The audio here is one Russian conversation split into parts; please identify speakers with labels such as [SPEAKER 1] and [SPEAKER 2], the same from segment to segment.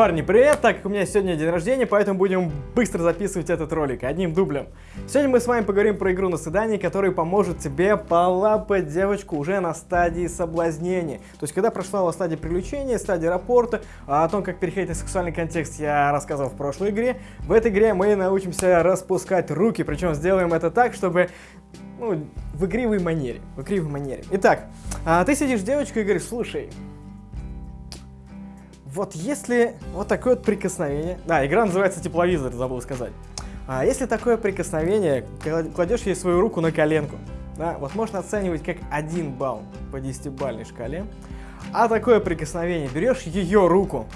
[SPEAKER 1] Парни, привет! Так как у меня сегодня день рождения, поэтому будем быстро записывать этот ролик одним дублем. Сегодня мы с вами поговорим про игру на свидании, которая поможет тебе полапать девочку уже на стадии соблазнения. То есть, когда прошла стадия привлечения, стадия рапорта, а о том, как переходить на сексуальный контекст, я рассказывал в прошлой игре. В этой игре мы научимся распускать руки, причем сделаем это так, чтобы ну, в игривой манере. В игривой манере. Итак, а ты сидишь с девочкой и говоришь, слушай, вот если вот такое вот прикосновение... Да, игра называется тепловизор, забыл сказать. А если такое прикосновение, кладешь ей свою руку на коленку, да, вот можно оценивать как один балл по 10-бальной шкале, а такое прикосновение, берешь ее руку,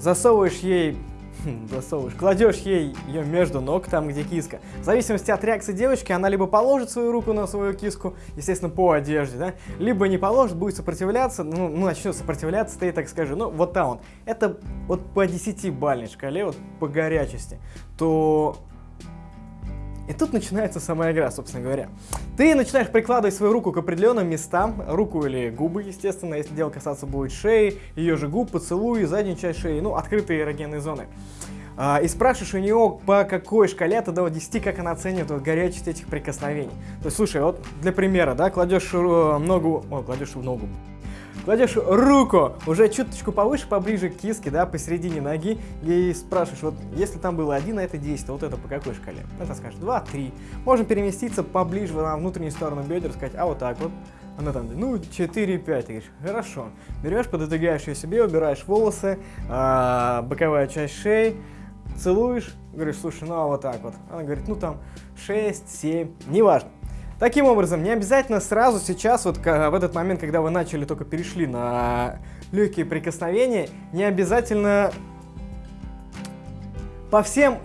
[SPEAKER 1] засовываешь ей засовываешь, кладешь ей ее между ног, там где киска. В зависимости от реакции девочки, она либо положит свою руку на свою киску, естественно, по одежде, да, либо не положит, будет сопротивляться, ну, ну начнет сопротивляться, ты так скажи, ну, вот там вот. Это вот по 10-бальной шкале, вот по горячести, то и тут начинается сама игра, собственно говоря. Ты начинаешь прикладывать свою руку к определенным местам, руку или губы, естественно, если дело касаться будет шеи, ее же губ, поцелуи, заднюю часть шеи, ну, открытые эрогенные зоны. А, и спрашиваешь у нее, по какой шкале от 1 до 10, как она оценивает вот, горячесть этих прикосновений. То есть, слушай, вот для примера, да, кладешь э, ногу, о, кладешь ногу, кладешь руку уже чуточку повыше, поближе к киске, да, посередине ноги, и спрашиваешь, вот если там было 1, а это 10, то вот это по какой шкале? Это скажешь 2, 3. Можно переместиться поближе на внутреннюю сторону бедер, сказать, а вот так вот. Она там, ну, 4, 5. Ты говоришь, хорошо. Берешь, пододвигаешь ее себе, убираешь волосы, а, боковая часть шеи, целуешь, говоришь, слушай, ну а вот так вот. Она говорит, ну там 6, 7, неважно. Таким образом, не обязательно сразу сейчас, вот в этот момент, когда вы начали, только перешли на легкие прикосновения, не обязательно по всем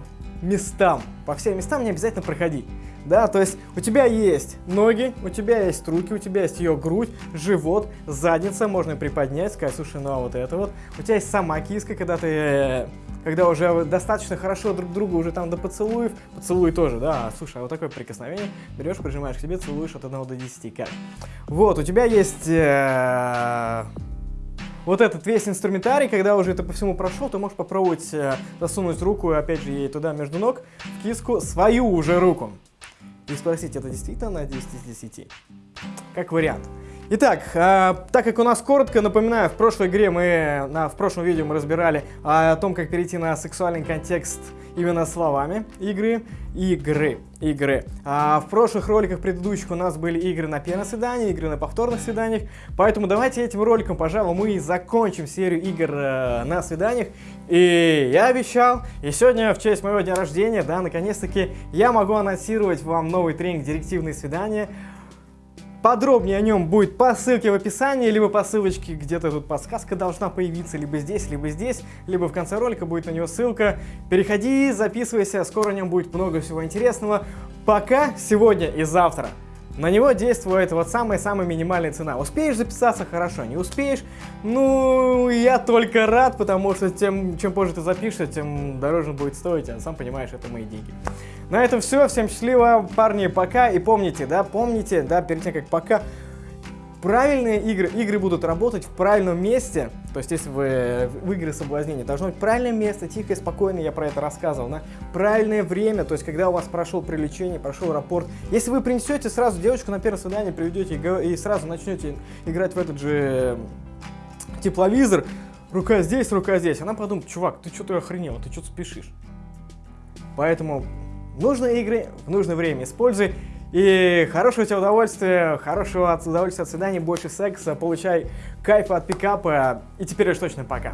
[SPEAKER 1] местам, по всем местам не обязательно проходить. Да, то есть у тебя есть ноги, у тебя есть руки, у тебя есть ее грудь, живот, задница, можно приподнять, сказать, слушай, ну а вот это вот. У тебя есть сама киска, когда ты э, когда уже достаточно хорошо друг друга уже там до поцелуев, поцелуй тоже, да, слушай, а вот такое прикосновение, берешь, прижимаешь к себе, целуешь от 1 до 10, как? Вот, у тебя есть... Э вот этот весь инструментарий, когда уже это по всему прошел, ты можешь попробовать э, засунуть руку, опять же, ей туда между ног, в киску, свою уже руку. И спросить, это действительно на 10 из 10? Как вариант. Итак, э, так как у нас коротко, напоминаю, в прошлой игре мы, на, в прошлом видео мы разбирали о том, как перейти на сексуальный контекст именно словами игры, игры, игры. А в прошлых роликах предыдущих у нас были игры на первом свидании, игры на повторных свиданиях, поэтому давайте этим роликом, пожалуй, мы и закончим серию игр э, на свиданиях. И я обещал, и сегодня в честь моего дня рождения, да, наконец-таки я могу анонсировать вам новый тренинг «Директивные свидания», Подробнее о нем будет по ссылке в описании, либо по ссылочке, где-то тут подсказка должна появиться, либо здесь, либо здесь, либо в конце ролика будет на него ссылка. Переходи, записывайся, скоро о нем будет много всего интересного. Пока сегодня и завтра. На него действует вот самая-самая минимальная цена. Успеешь записаться, хорошо. Не успеешь, ну, я только рад, потому что тем, чем позже ты запишешься, тем дороже будет стоить, а сам понимаешь, это мои деньги. На этом все. Всем счастливо, парни, пока. И помните, да, помните, да, перед тем, как пока, правильные игры, игры будут работать в правильном месте, то есть если вы в игры соблазнения, должно быть правильное место, тихо и спокойно, я про это рассказывал, да? правильное время, то есть когда у вас прошел привлечение, прошел рапорт. Если вы принесете сразу девочку на первое свидание, приведете и сразу начнете играть в этот же тепловизор, рука здесь, рука здесь, она подумает, чувак, ты что-то охренел, ты что-то спешишь. Поэтому нужные игры в нужное время используй. И хорошего тебе удовольствия, хорошего удовольствия от свидания, больше секса, получай кайфа от пикапа. И теперь уж точно пока.